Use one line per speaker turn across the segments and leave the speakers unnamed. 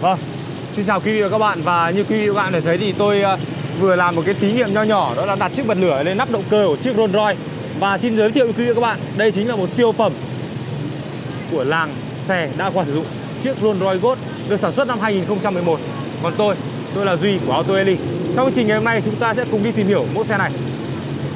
Vâng, xin chào quý vị và các bạn. Và như quý vị và các bạn đã thấy thì tôi ờ, vừa làm một cái thí nghiệm nho nhỏ Đó là đặt chiếc bật lửa lên nắp động cơ của chiếc Rolls Royce. Và xin giới thiệu với quý vị và các bạn Đây chính là một siêu phẩm của làng xe đã qua sử dụng Chiếc Rolls Royce Ghost được sản xuất năm 2011 Còn tôi, tôi là Duy của Auto Eli Trong chương trình ngày hôm nay chúng ta sẽ cùng đi tìm hiểu mẫu xe này.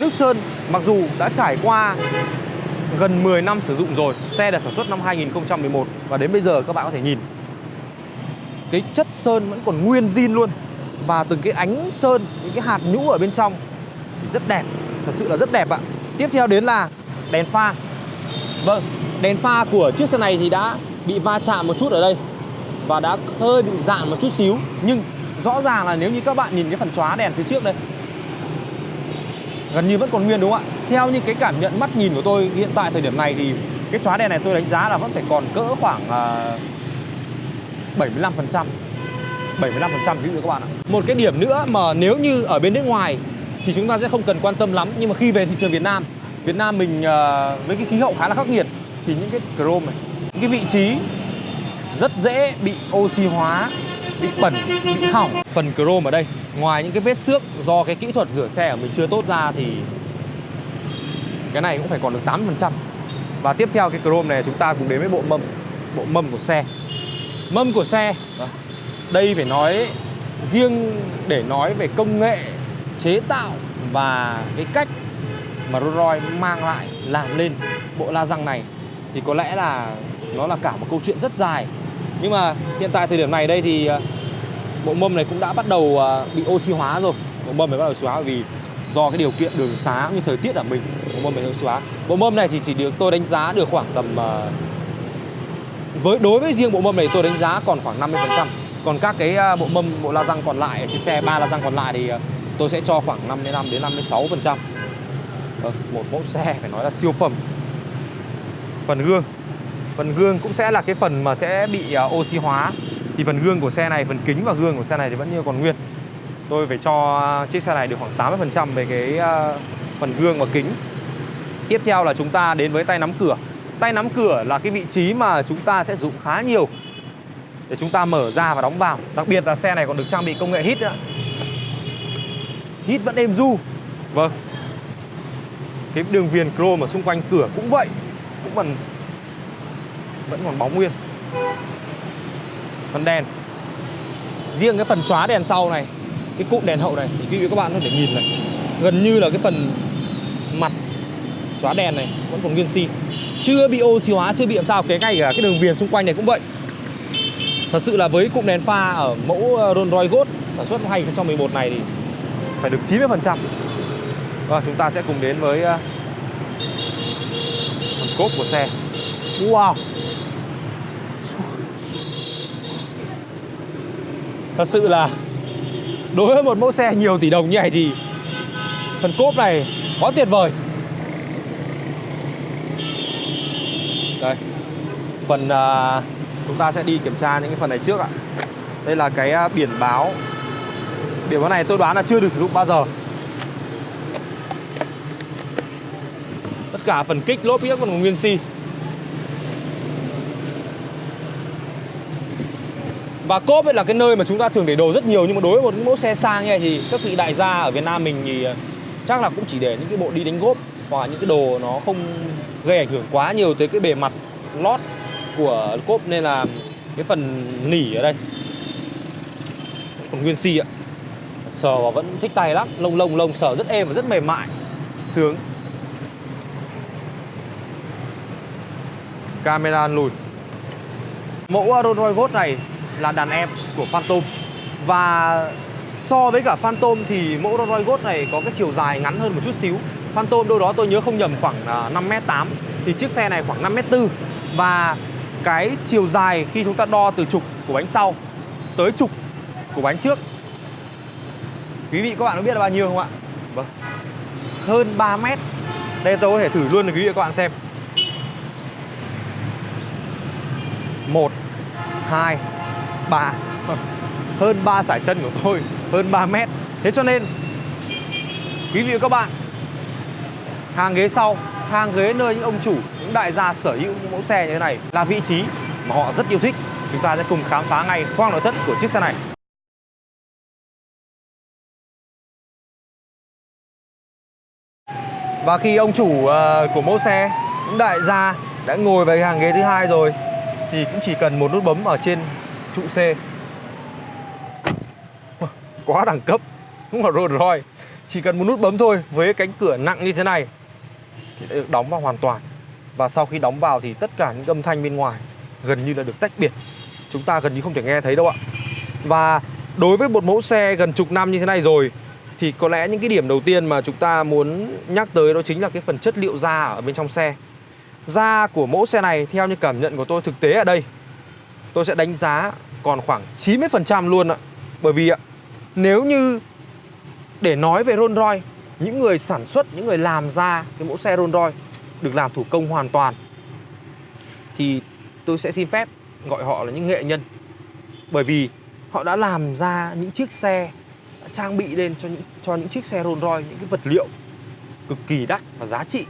Nước Sơn mặc dù đã trải qua gần 10 năm sử dụng rồi Xe được sản xuất năm 2011 Và đến bây giờ các bạn có thể nhìn cái chất sơn vẫn còn nguyên zin luôn. Và từng cái ánh sơn những cái hạt nhũ ở bên trong thì rất đẹp thật sự là rất đẹp ạ. Tiếp theo đến là đèn pha. Vâng đèn pha của chiếc xe này thì đã bị va chạm một chút ở đây và đã hơi bị dạn một chút xíu. Nhưng rõ ràng là nếu như các bạn nhìn cái phần chóa đèn phía trước đây gần như vẫn còn nguyên đúng không ạ? Theo như cái cảm nhận mắt nhìn của tôi hiện tại thời điểm này thì cái chóa đèn này tôi đánh giá là vẫn phải còn cỡ khoảng uh, 75% 75% ví dụ các bạn ạ. Một cái điểm nữa mà nếu như ở bên nước ngoài thì chúng ta sẽ không cần quan tâm lắm, nhưng mà khi về thị trường Việt Nam Việt Nam mình ờ, với cái khí hậu khá là khắc nghiệt thì những cái chrome này, những cái vị trí rất dễ bị oxy hóa, bị bẩn, bị hỏng. Phần chrome ở đây, ngoài những cái vết xước do cái kỹ thuật rửa xe của mình chưa tốt ra thì cái này cũng phải còn được 8% và tiếp theo cái chrome này chúng ta cùng đến với bộ mâm bộ mâm của xe mâm của xe. Đây phải nói, riêng để nói về công nghệ, chế tạo và cái cách mà Rolls Royce mang lại, làm lên bộ la răng này, thì có lẽ là nó là cả một câu chuyện rất dài. Nhưng mà hiện tại thời điểm này đây thì à, bộ mâm này cũng đã bắt đầu à, bị oxy hóa rồi. Bộ mâm này bắt đầu oxy hóa vì do cái điều kiện đường xá như thời tiết ở mình, bộ mâm này oxy hóa. Bộ mâm này thì chỉ được, tôi đánh giá được khoảng tầm à, với, đối với riêng bộ mâm này tôi đánh giá còn khoảng 50% còn các cái à, bộ mâm, bộ la răng còn lại, trên xe ba la răng còn lại thì à, tôi sẽ cho khoảng 55 đến 56 phần trăm. Ờ, một mẫu xe phải nói là siêu phẩm. Phần gương. Phần gương cũng sẽ là cái phần mà sẽ bị à, oxy hóa. Thì phần gương của xe này, phần kính và gương của xe này thì vẫn như còn nguyên. Tôi phải cho chiếc xe này được khoảng 80% về cái phần gương và kính. Tiếp theo là chúng ta đến với tay nắm cửa. Tay nắm cửa là cái vị trí mà chúng ta sẽ dùng khá nhiều Để chúng ta mở ra và đóng vào. Đặc biệt là xe này còn được trang bị công nghệ hít nữa. Hít vẫn êm du Vâng. Cái đường viền chrome ở xung quanh cửa cũng vậy, Cũng còn, Vẫn còn bóng nguyên. Phần đèn. Riêng cái phần chóa đèn sau này, Cái cụm đèn hậu này, Thì quý vị các bạn có thể nhìn này, Gần như là cái phần mặt chóa đèn này Vẫn còn nguyên si chưa bị oxy hóa, chưa bị làm sao. Cái ngay cả cái đường viền xung quanh này cũng vậy. Thật sự là với cụm đèn pha ở mẫu ờ, Rolls Royce Ghost sản xuất năm 2011 này thì phải được 90 phần trăm. Và chúng ta sẽ cùng đến với ờ, phần cốp của xe. Wow! Thật sự là đối với một mẫu xe nhiều tỷ đồng như này thì phần cốp này quá tuyệt vời. Đây. Phần uh, chúng ta sẽ đi kiểm tra những cái phần này trước ạ. Đây là cái uh, biển báo. Biển báo này tôi đoán là chưa được sử dụng bao giờ. Tất cả phần kích lốp biết còn nguyên si. Và cốp ấy là cái nơi mà chúng ta thường để đồ rất nhiều Nhưng mà đối với một mẫu xe sang như này thì các vị đại gia ở Việt Nam mình thì à, chắc là cũng chỉ để những cái bộ đi đánh gốp Hoặc những cái đồ nó không gây ảnh hưởng quá nhiều tới cái bề mặt lót của cốp nên là cái phần nỉ ở đây còn nguyên si ạ. Sờ và vẫn thích tay lắm, lông lông lông, sờ rất êm và rất mềm mại, sướng. Camera lùi. Mẫu Rolls Royce Ghost này là đàn em của Phantom. Và so với cả Phantom thì mẫu Rolls Royce Ghost này có cái chiều dài ngắn hơn một chút xíu. Phantom, đâu đó tôi nhớ không nhầm khoảng à, 5m8 thì chiếc xe này khoảng 5m4 và cái chiều dài khi chúng ta đo từ trục của bánh sau tới trục của bánh trước. Quý vị, các bạn có biết là bao nhiêu không ạ? Vâng. Hơn 3 mét. Đây tôi có thể thử luôn để quý vị các bạn xem. Một, hai, ba. Hơn 3 sải chân của tôi. Hơn 3 mét. Thế cho nên, quý vị và các bạn hàng ghế sau hàng ghế nơi những ông chủ, những đại gia sở hữu những mẫu xe như thế này là vị trí mà họ rất yêu thích. Chúng ta sẽ cùng khám phá ngay khoang nội thất của chiếc xe này. Và khi ông chủ uh, của mẫu xe, những đại gia đã ngồi về hàng ghế thứ hai rồi thì cũng chỉ cần một nút bấm ở trên trụ C. Quá đẳng cấp, không là Rolls Royce. Chỉ cần một nút bấm thôi với cánh cửa nặng như thế này thì đã được đóng vào hoàn toàn. Và sau khi đóng vào thì tất cả những âm thanh bên ngoài gần như là được tách biệt. Chúng ta gần như không thể nghe thấy đâu ạ. Và đối với một mẫu xe gần chục năm như thế này rồi thì có lẽ những cái điểm đầu tiên mà chúng ta muốn nhắc tới đó chính là cái phần chất liệu da ở bên trong xe. Da của mẫu xe này theo như cảm nhận của tôi thực tế ở đây tôi sẽ đánh giá còn khoảng 90% luôn ạ. Bởi vì ạ, nếu như để nói về Rolls Royce, những người sản xuất, những người làm ra cái mẫu xe Rolls Royce được làm thủ công hoàn toàn thì tôi sẽ xin phép gọi họ là những nghệ nhân. Bởi vì họ đã làm ra những chiếc xe trang bị lên cho những cho những chiếc xe Rolls Royce những cái vật liệu cực kỳ đắt và giá trị.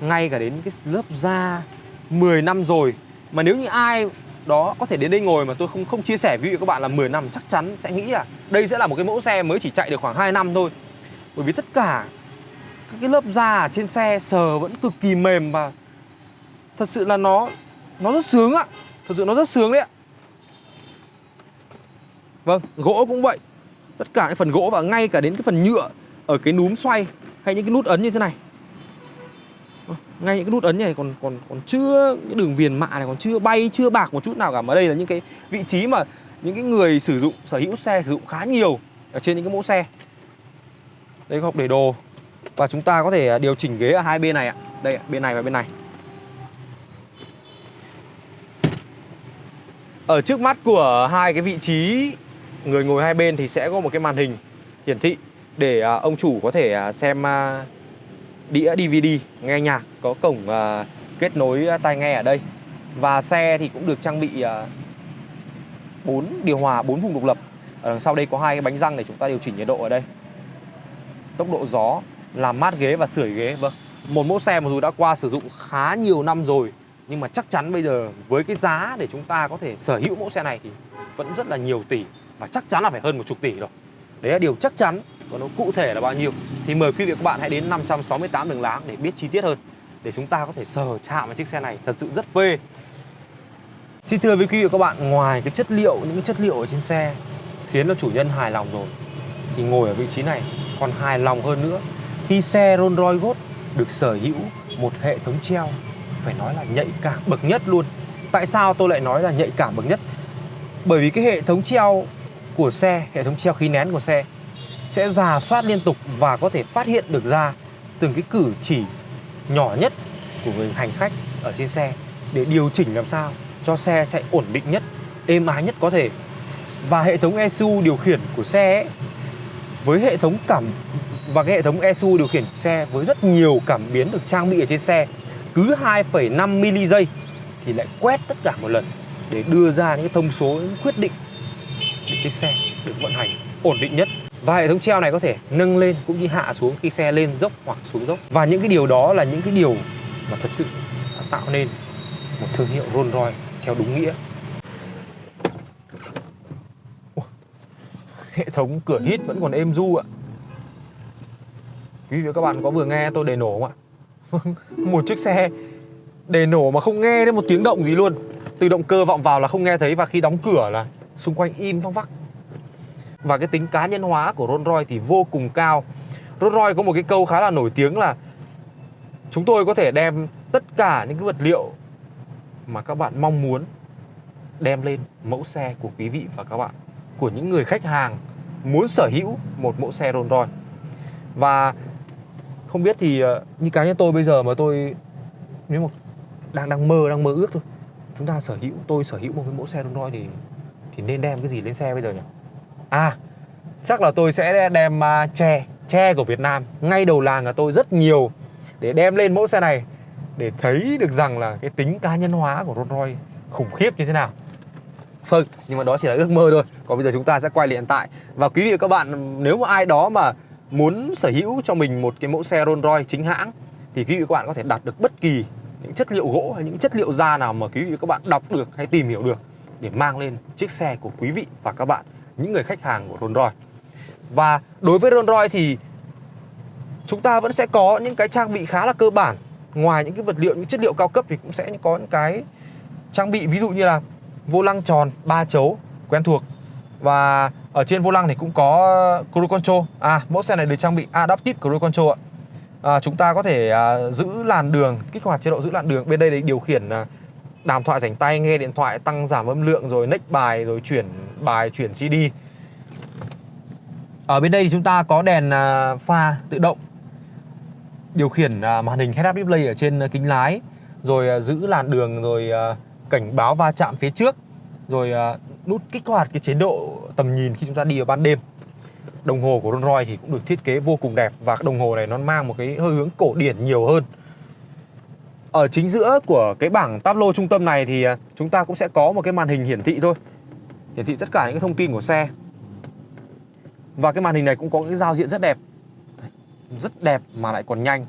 Ngay cả đến cái lớp da 10 năm rồi mà nếu như ai đó có thể đến đây ngồi mà tôi không không chia sẻ với các bạn là 10 năm chắc chắn sẽ nghĩ là đây sẽ là một cái mẫu xe mới chỉ chạy được khoảng 2 năm thôi. Bởi vì tất cả các cái lớp da ở trên xe sờ vẫn cực kỳ mềm và thật sự là nó nó rất sướng ạ. Thật sự nó rất sướng đấy ạ. Vâng, gỗ cũng vậy. Tất cả cái phần gỗ và ngay cả đến cái phần nhựa ở cái núm xoay hay những cái nút ấn như thế này. Ờ, ngay những cái nút ấn này còn còn còn chưa cái đường viền mạ này còn chưa bay chưa bạc một chút nào cả mà đây là những cái vị trí mà những cái người sử dụng sở hữu xe sử dụng khá nhiều ở trên những cái mẫu xe. Đây có hộp để đồ và chúng ta có thể à, điều chỉnh ghế ở hai bên này ạ. Đây bên này và bên này. Ở trước mắt của hai cái vị trí người ngồi hai bên thì sẽ có một cái màn hình hiển thị để à, ông chủ có thể à, xem đĩa DVD nghe nhạc, có cổng kết nối tai nghe ở đây và xe thì cũng được trang bị bốn điều hòa, bốn vùng độc lập ở đằng sau đây có hai cái bánh răng để chúng ta điều chỉnh nhiệt độ ở đây tốc độ gió, làm mát ghế và sưởi ghế vâng. Một mẫu xe mặc dù đã qua sử dụng khá nhiều năm rồi, nhưng mà chắc chắn bây giờ với cái giá để chúng ta có thể sở hữu mẫu xe này thì vẫn rất là nhiều tỷ và chắc chắn là phải hơn một chục tỷ rồi. Đấy là điều chắc chắn, còn nó cụ thể là bao nhiêu thì mời quý vị và các bạn hãy đến 568 đường láng để biết chi tiết hơn, để chúng ta có thể sờ chạm vào chiếc xe này thật sự rất phê. Xin thưa với quý vị và các bạn, ngoài cái chất liệu, những cái chất liệu ở trên xe khiến cho chủ nhân hài lòng rồi, thì ngồi ở vị trí này còn hài lòng hơn nữa khi xe Rolls Royce Ghost được sở hữu một hệ thống treo. Phải nói là nhạy cảm bậc nhất luôn. Tại sao tôi lại nói là nhạy cảm bậc nhất? Bởi vì cái hệ thống treo của xe hệ thống treo khí nén của xe sẽ giả soát liên tục và có thể phát hiện được ra từng cái cử chỉ nhỏ nhất của người hành khách ở trên xe để điều chỉnh làm sao cho xe chạy ổn định nhất, êm ái nhất có thể. Và hệ thống ECU điều khiển của xe ấy, với hệ thống cảm và cái hệ thống ECU điều khiển xe với rất nhiều cảm biến được trang bị ở trên xe cứ 2,5 mili giây thì lại quét tất cả một lần để đưa ra những thông số những quyết định để chiếc xe được vận hành ổn định nhất. Và hệ thống treo này có thể nâng lên cũng như hạ xuống khi xe lên dốc hoặc xuống dốc. Và những cái điều đó là những cái điều mà thật sự tạo nên một thương hiệu Rolls Royce theo đúng nghĩa. Hệ thống cửa hít vẫn còn êm du ạ. Quý vị và các bạn có vừa nghe tôi đề nổ không ạ? Một chiếc xe đề nổ mà không nghe đến một tiếng động gì luôn. Từ động cơ vọng vào là không nghe thấy và khi đóng cửa là xung quanh im văng vắc. Và cái tính cá nhân hóa của Rolls Royce thì vô cùng cao. Rolls Royce có một cái câu khá là nổi tiếng là chúng tôi có thể đem tất cả những cái vật liệu mà các bạn mong muốn đem lên mẫu xe của quý vị và các bạn của những người khách hàng muốn sở hữu một mẫu xe Rolls Royce. Và không biết thì ờ, như cá nhân tôi bây giờ mà tôi nếu mà đang đang mơ đang mơ ước thôi chúng ta sở hữu tôi sở hữu một cái mẫu xe Rolls Royce thì thì nên đem cái gì lên xe bây giờ nhỉ? À chắc là tôi sẽ đem uh, tre tre của Việt Nam. Ngay đầu làng là tôi rất nhiều để đem lên mẫu xe này để thấy được rằng là cái tính cá nhân hóa của Rolls Royce khủng khiếp như thế nào. Vâng, nhưng mà đó chỉ là ước mơ thôi. Còn bây giờ chúng ta sẽ quay lại hiện tại. Và quý vị và các bạn nếu mà ai đó mà muốn sở hữu cho mình một cái mẫu xe Rolls Royce chính hãng thì quý vị và các bạn có thể đặt được bất kỳ những chất liệu gỗ hay những chất liệu da nào mà quý vị và các bạn đọc được hay tìm hiểu được để mang lên chiếc xe của quý vị và các bạn những người khách hàng của Rolls Royce. Và đối với Rolls Royce thì chúng ta vẫn sẽ có những cái trang bị khá là cơ bản. Ngoài những cái vật liệu những chất liệu cao cấp thì cũng sẽ có những cái trang bị ví dụ như là vô lăng tròn ba chấu quen thuộc. Và ở trên vô lăng thì cũng có cruise control. À mẫu xe này được trang bị adaptive cruise control ạ. À, chúng ta có thể à, giữ làn đường kích hoạt chế độ giữ làn đường. Bên đây để điều khiển à, đàm thoại rảnh tay nghe điện thoại tăng giảm âm lượng rồi next bài rồi chuyển bài chuyển CD ở bên đây thì chúng ta có đèn à, pha tự động. Điều khiển à, màn hình head-up display ở trên à, kính lái. Rồi à, giữ làn đường rồi à, cảnh báo va chạm phía trước, rồi à, nút kích hoạt cái chế độ tầm nhìn khi chúng ta đi vào ban đêm. Đồng hồ của Rolls Royce thì cũng được thiết kế vô cùng đẹp và cái đồng hồ này nó mang một cái hơi hướng cổ điển nhiều hơn. Ở chính giữa của cái bảng tablo trung tâm này thì à, chúng ta cũng sẽ có một cái màn hình hiển thị thôi. Hiển thị tất cả những cái thông tin của xe. Và cái màn hình này cũng có những giao diện rất đẹp. Rất đẹp mà lại còn nhanh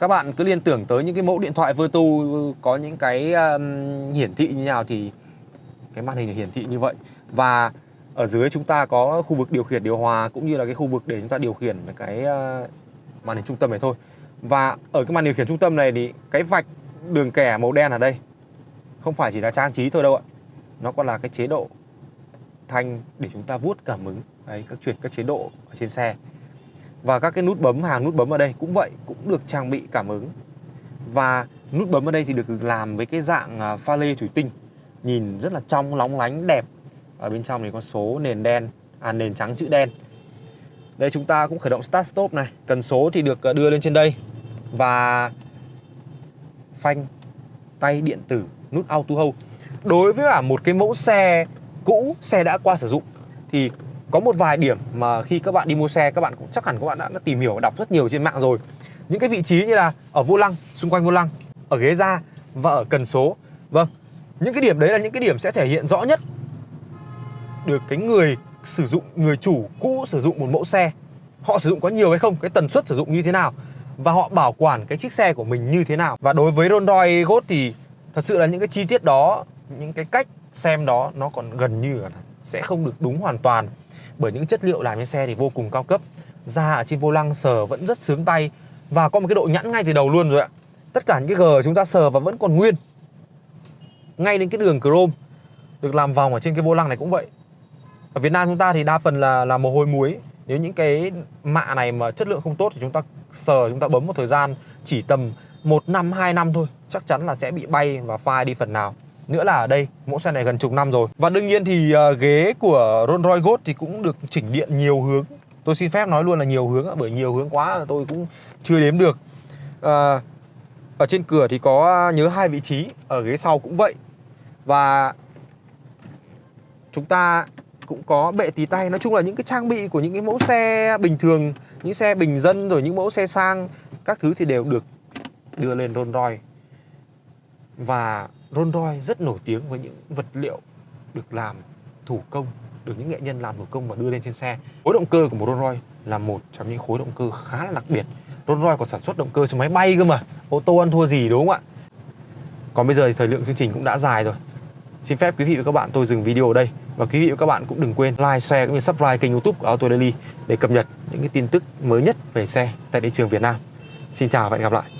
các bạn cứ liên tưởng tới những cái mẫu điện thoại Vertu có những cái um, hiển thị như nào thì cái màn hình hiển thị như vậy. Và ở dưới chúng ta có khu vực điều khiển điều hòa cũng như là cái khu vực để chúng ta điều khiển cái uh, màn hình trung tâm này thôi. Và ở cái màn điều khiển trung tâm này thì cái vạch đường kẻ màu đen ở đây không phải chỉ là trang trí thôi đâu ạ. Nó còn là cái chế độ thanh để chúng ta vuốt cảm ứng đấy các chuyển các chế độ ở trên xe và các cái nút bấm, hàng nút bấm ở đây cũng vậy, cũng được trang bị cảm ứng. Và nút bấm ở đây thì được làm với cái dạng à, pha lê thủy tinh. Nhìn rất là trong, lóng lánh, đẹp. Ở bên trong thì có số nền đen à nền trắng chữ đen. Đây chúng ta cũng khởi động start stop này. Cần số thì được à, đưa lên trên đây. Và phanh, tay điện tử, nút auto hold đối với cả một cái mẫu xe cũ, xe đã qua sử dụng, thì có một vài điểm mà khi các bạn đi mua xe các bạn cũng chắc hẳn các bạn đã, đã tìm hiểu và đọc rất nhiều trên mạng rồi. Những cái vị trí như là ở vô lăng xung quanh vô lăng ở ghế da và ở cần số. Vâng những cái điểm đấy là những cái điểm sẽ thể hiện rõ nhất được cái người sử dụng người chủ cũ sử dụng một mẫu xe. Họ sử dụng có nhiều hay không cái tần suất sử dụng như thế nào và họ bảo quản cái chiếc xe của mình như thế nào. Và đối với Rolls Royce Ghost thì thật sự là những cái chi tiết đó những cái cách xem đó nó còn gần như là sẽ không được đúng hoàn toàn bởi những chất liệu làm trên xe thì vô cùng cao cấp. Da ở trên vô lăng sờ vẫn rất sướng tay. Và có một cái độ nhẵn ngay từ đầu luôn rồi ạ. Tất cả những cái gờ chúng ta sờ và vẫn còn nguyên. Ngay đến cái đường chrome, được làm vòng ở trên cái vô lăng này cũng vậy. Ở Việt Nam chúng ta thì đa phần là là mồ hôi muối. Nếu những cái mạ này mà chất lượng không tốt thì chúng ta sờ, chúng ta bấm một thời gian chỉ tầm một năm, hai năm thôi. Chắc chắn là sẽ bị bay và phai đi phần nào nữa là ở đây mẫu xe này gần chục năm rồi. Và đương nhiên thì uh, ghế của Rolls Royce Ghost thì cũng được chỉnh điện nhiều hướng. Tôi xin phép nói luôn là nhiều hướng bởi nhiều hướng quá tôi cũng chưa đếm được. Uh, ở trên cửa thì có ờ, nhớ hai vị trí ở ghế sau cũng vậy. Và chúng ta cũng có bệ tí tay. Nói chung là những cái trang bị của những cái mẫu xe bình thường những xe bình dân rồi những mẫu xe sang các thứ thì đều được đưa lên Rolls Royce. Và Rolls Royce rất nổi tiếng với những vật liệu được làm thủ công được những nghệ nhân làm thủ công và đưa lên trên xe. Khối động cơ của một Rolls Royce là một trong những khối động cơ khá là đặc biệt. Rolls Royce còn sản xuất động cơ cho máy bay cơ mà ô tô ăn thua gì đúng không ạ? Còn bây giờ thì thời lượng chương trình cũng đã dài rồi. Xin phép quý vị và các bạn tôi dừng video ở đây. Và quý vị và các bạn cũng đừng quên like, share cũng như subscribe kênh youtube của Auto Daily để cập nhật những cái tin tức mới nhất về xe tại thị trường Việt Nam. Xin chào và hẹn gặp lại.